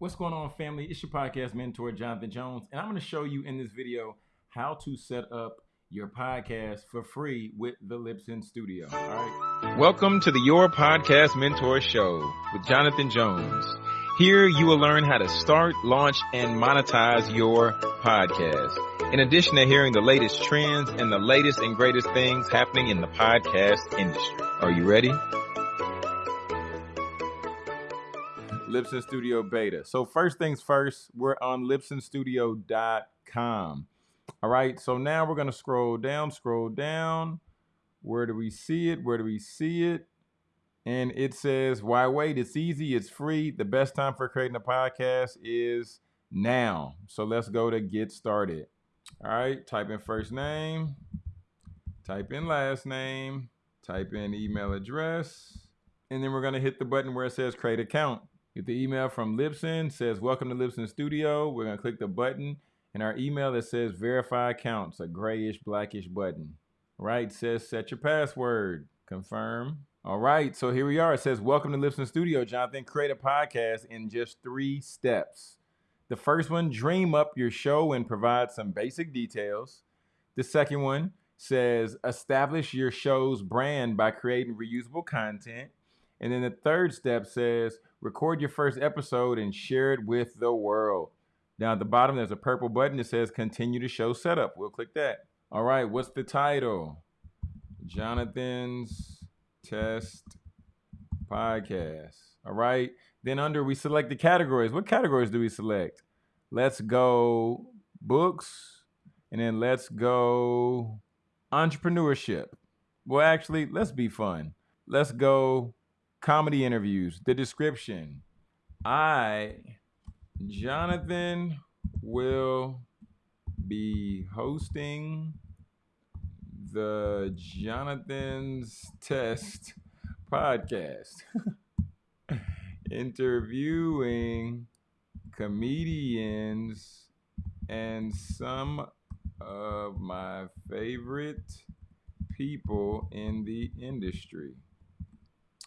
What's going on, family? It's your podcast mentor, Jonathan Jones, and I'm going to show you in this video how to set up your podcast for free with the Libsyn Studio. All right. Welcome to the Your Podcast Mentor Show with Jonathan Jones. Here you will learn how to start, launch, and monetize your podcast. In addition to hearing the latest trends and the latest and greatest things happening in the podcast industry. Are you ready? Libsyn Studio Beta. So first things first, we're on libsynstudio.com. All right, so now we're gonna scroll down, scroll down. Where do we see it? Where do we see it? And it says, why wait? It's easy, it's free. The best time for creating a podcast is now. So let's go to get started. All right, type in first name, type in last name, type in email address, and then we're gonna hit the button where it says create account. Get the email from Libsyn, says welcome to Libsyn Studio. We're gonna click the button and our email that says verify accounts, a grayish blackish button. Right, says set your password, confirm. All right, so here we are. It says welcome to Libsyn Studio, Jonathan. Create a podcast in just three steps. The first one, dream up your show and provide some basic details. The second one says establish your show's brand by creating reusable content. And then the third step says record your first episode and share it with the world. Down at the bottom, there's a purple button that says continue to show setup. We'll click that. All right, what's the title? Jonathan's Test Podcast. All right. Then under we select the categories. What categories do we select? Let's go books and then let's go entrepreneurship. Well, actually, let's be fun. Let's go comedy interviews, the description. I, Jonathan, will be hosting the Jonathan's Test podcast, interviewing comedians and some of my favorite people in the industry.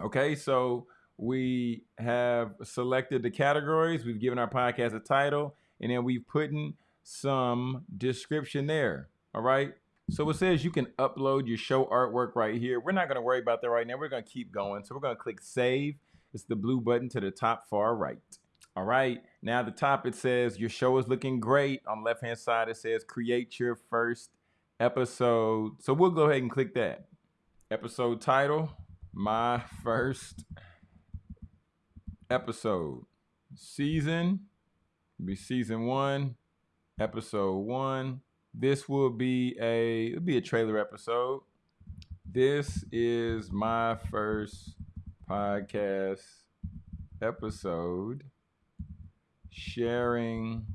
Okay, so we have selected the categories, we've given our podcast a title, and then we've put in some description there. All right. So it says you can upload your show artwork right here. We're not going to worry about that right now. We're going to keep going. So we're going to click save. It's the blue button to the top far right. All right. Now the top it says your show is looking great. On left hand side it says create your first episode. So we'll go ahead and click that. Episode title my first episode. Season be season one, episode one. This will be a it'll be a trailer episode. This is my first podcast episode sharing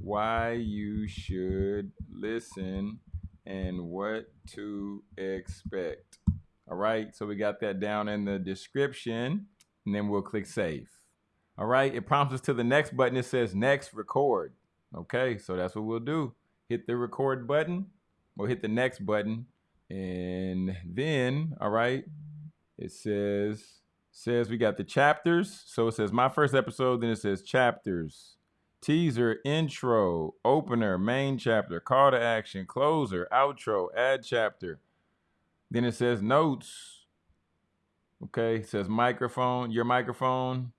why you should listen and what to expect. All right, so we got that down in the description, and then we'll click save. All right, it prompts us to the next button. It says next record. Okay, so that's what we'll do. Hit the record button, we'll hit the next button, and then, all right, it says says we got the chapters. So it says my first episode, then it says chapters, teaser, intro, opener, main chapter, call to action, closer, outro, add chapter. Then it says notes. Okay, it says microphone, your microphone.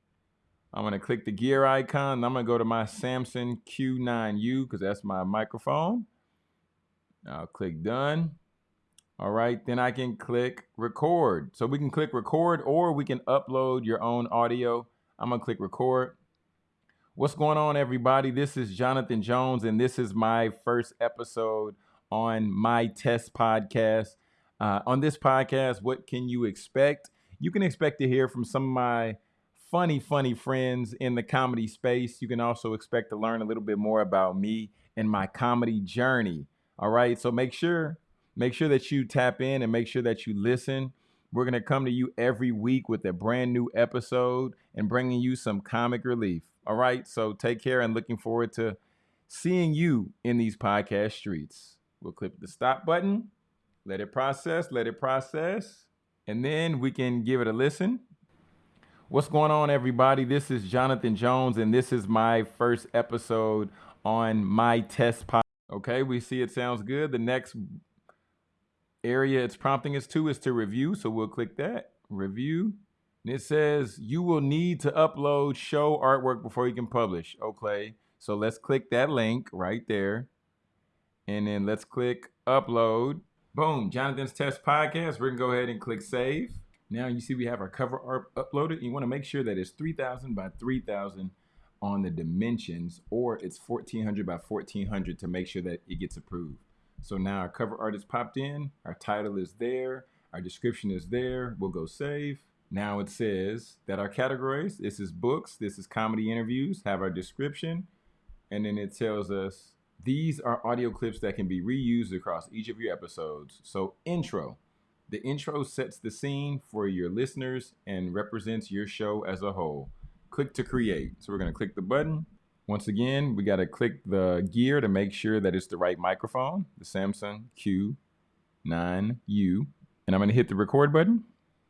I'm gonna click the gear icon. I'm gonna go to my Samson Q9U because that's my microphone. I'll click done. All right, then I can click record. So we can click record or we can upload your own audio. I'm gonna click record. What's going on, everybody? This is Jonathan Jones, and this is my first episode on my test podcast. Uh, on this podcast, what can you expect? You can expect to hear from some of my funny, funny friends in the comedy space. You can also expect to learn a little bit more about me and my comedy journey. All right. So make sure, make sure that you tap in and make sure that you listen. We're going to come to you every week with a brand new episode and bringing you some comic relief. All right. So take care and looking forward to seeing you in these podcast streets. We'll click the stop button let it process, let it process, and then we can give it a listen. What's going on, everybody? This is Jonathan Jones, and this is my first episode on my test pod. Okay, we see it sounds good. The next area it's prompting us to is to review, so we'll click that review. And it says you will need to upload show artwork before you can publish. Okay, so let's click that link right there, and then let's click upload. Boom, Jonathan's Test Podcast. We're gonna go ahead and click save. Now you see we have our cover art uploaded. You want to make sure that it's 3000 by 3000 on the dimensions or it's 1400 by 1400 to make sure that it gets approved. So now our cover art is popped in, our title is there, our description is there. We'll go save. Now it says that our categories, this is books, this is comedy interviews, have our description, and then it tells us these are audio clips that can be reused across each of your episodes. So intro, the intro sets the scene for your listeners and represents your show as a whole. Click to create. So we're going to click the button. Once again, we got to click the gear to make sure that it's the right microphone, the Samson Q9U. And I'm going to hit the record button.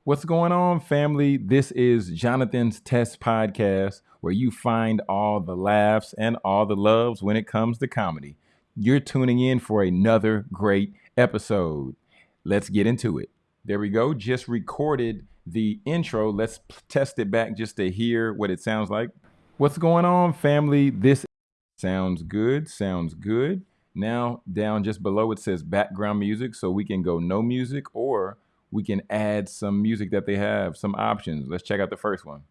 What's going on, family? This is Jonathan's Test Podcast, where you find all the laughs and all the loves when it comes to comedy. You're tuning in for another great episode let's get into it. There we go. Just recorded the intro. Let's test it back just to hear what it sounds like. What's going on, family? This sounds good. Sounds good. Now, down just below it says background music. So we can go no music or we can add some music that they have, some options. Let's check out the first one.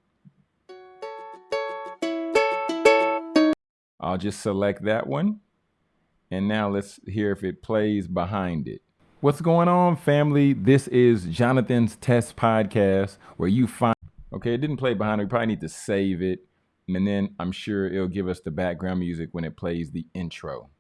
I'll just select that one. And now let's hear if it plays behind it. What's going on, family? This is Jonathan's Test Podcast, where you find. Okay, it didn't play behind it. We probably need to save it. And then I'm sure it'll give us the background music when it plays the intro.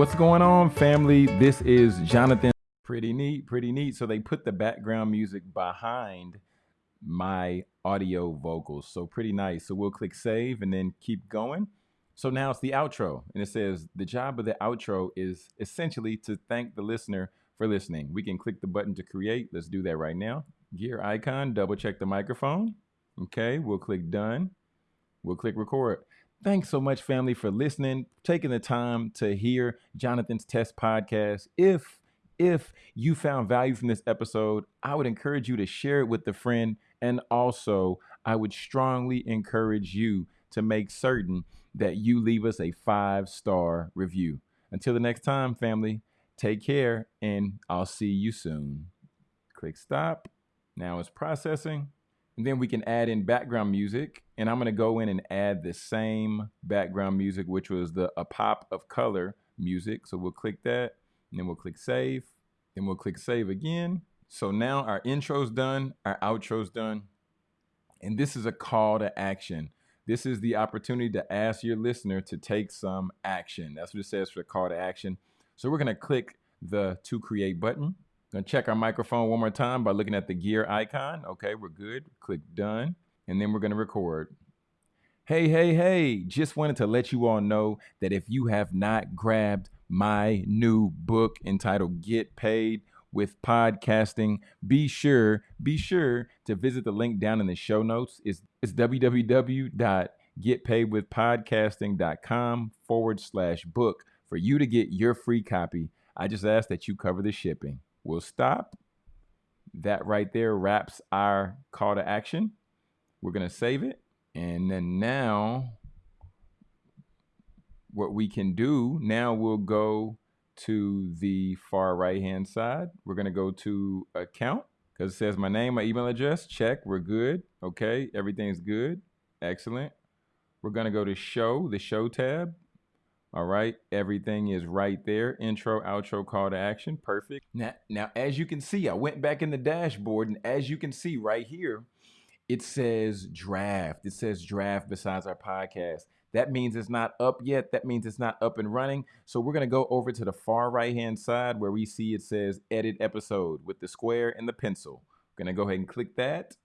What's going on, family? This is Jonathan. Pretty neat, pretty neat. So they put the background music behind my audio vocals. So pretty nice. So we'll click save and then keep going. So now it's the outro. And it says the job of the outro is essentially to thank the listener for listening. We can click the button to create. Let's do that right now. Gear icon, double check the microphone. Okay, we'll click done. We'll click record. Thanks so much, family, for listening, taking the time to hear Jonathan's Test podcast. If if you found value from this episode, I would encourage you to share it with a friend and also, I would strongly encourage you to make certain that you leave us a five star review. Until the next time, family, take care and I'll see you soon. Click stop. Now it's processing. And then we can add in background music. And I'm going to go in and add the same background music, which was the A Pop of Color music. So we'll click that and then we'll click save. Then we'll click save again. So now our intro's done, our outro's done, and this is a call to action. This is the opportunity to ask your listener to take some action. That's what it says for the call to action. So we're gonna click the to create button. Gonna check our microphone one more time by looking at the gear icon. Okay, we're good. Click done, and then we're gonna record. Hey, hey, hey, just wanted to let you all know that if you have not grabbed my new book entitled Get Paid, with podcasting, be sure, be sure to visit the link down in the show notes. It's, it's www.getpaidwithpodcasting.com forward slash book for you to get your free copy. I just ask that you cover the shipping. We'll stop. That right there wraps our call to action. We're going to save it. And then now, what we can do, now we'll go to the far right hand side. We're going to go to account because it says my name, my email address. Check. We're good. Okay. Everything's good. Excellent. We're going to go to show, the show tab. All right. Everything is right there. Intro, outro, call to action. Perfect. Now, now, as you can see, I went back in the dashboard and as you can see right here, it says draft. It says draft besides our podcast. That means it's not up yet. That means it's not up and running. So we're going to go over to the far right hand side where we see it says edit episode with the square and the pencil. We're going to go ahead and click that.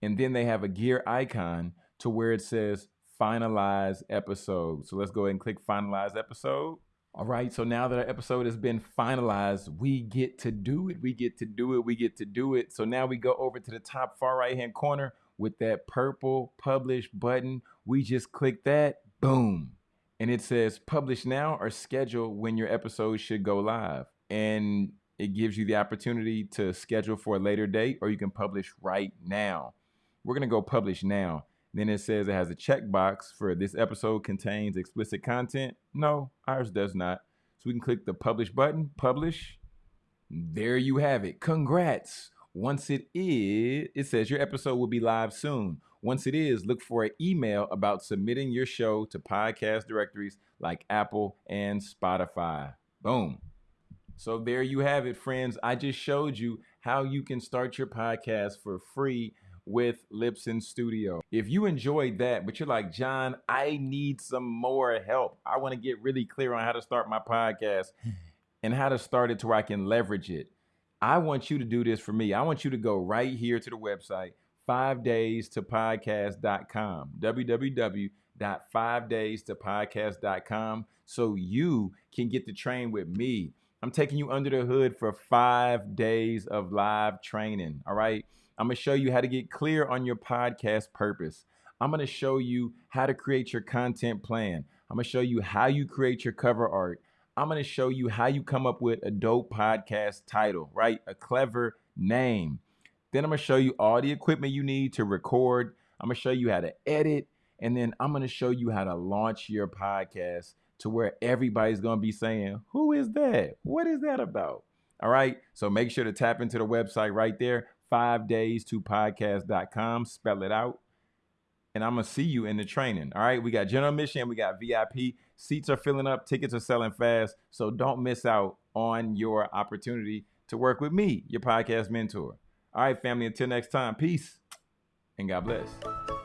And then they have a gear icon to where it says finalize episode. So let's go ahead and click finalize episode. All right, so now that our episode has been finalized, we get to do it. We get to do it. We get to do it. So now we go over to the top far right hand corner with that purple publish button. We just click that, boom. And it says publish now or schedule when your episode should go live. And it gives you the opportunity to schedule for a later date or you can publish right now. We're going to go publish now. Then it says it has a checkbox for this episode contains explicit content. No, ours does not. So we can click the publish button, publish. There you have it. Congrats. Once it is, it says your episode will be live soon. Once it is, look for an email about submitting your show to podcast directories like Apple and Spotify. Boom. So there you have it, friends. I just showed you how you can start your podcast for free with Libsyn Studio. If you enjoyed that, but you're like, John, I need some more help. I want to get really clear on how to start my podcast and how to start it to where I can leverage it. I want you to do this for me. I want you to go right here to the website, five days to podcast.com, www.five days to podcast.com, so you can get to train with me. I'm taking you under the hood for five days of live training. All right. I'm going to show you how to get clear on your podcast purpose. I'm going to show you how to create your content plan. I'm going to show you how you create your cover art. I'm going to show you how you come up with a dope podcast title, right? A clever name. Then I'm going to show you all the equipment you need to record. I'm going to show you how to edit. And then I'm going to show you how to launch your podcast to where everybody's going to be saying, Who is that? What is that about? All right. So make sure to tap into the website right there, five days to podcast.com. Spell it out. And I'm going to see you in the training. All right. We got general admission, we got VIP. Seats are filling up, tickets are selling fast. So don't miss out on your opportunity to work with me, your podcast mentor. All right, family. Until next time, peace and God bless.